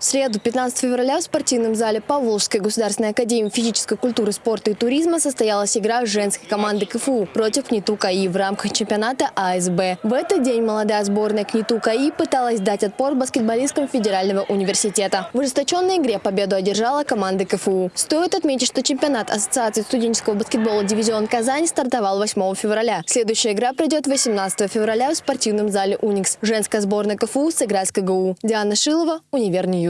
В среду, 15 февраля, в спортивном зале Поволжской государственной академии физической культуры, спорта и туризма состоялась игра женской команды КФУ против КНИТУ КАИ в рамках чемпионата АСБ. В этот день молодая сборная КНИТУ КАИ пыталась дать отпор баскетболисткам Федерального университета. В ожесточенной игре победу одержала команда КФУ. Стоит отметить, что чемпионат Ассоциации студенческого баскетбола «Дивизион Казань» стартовал 8 февраля. Следующая игра пройдет 18 февраля в спортивном зале «Уникс». Женская сборная КФУ сыграет с КГУ. Диана Шилова, Univer News.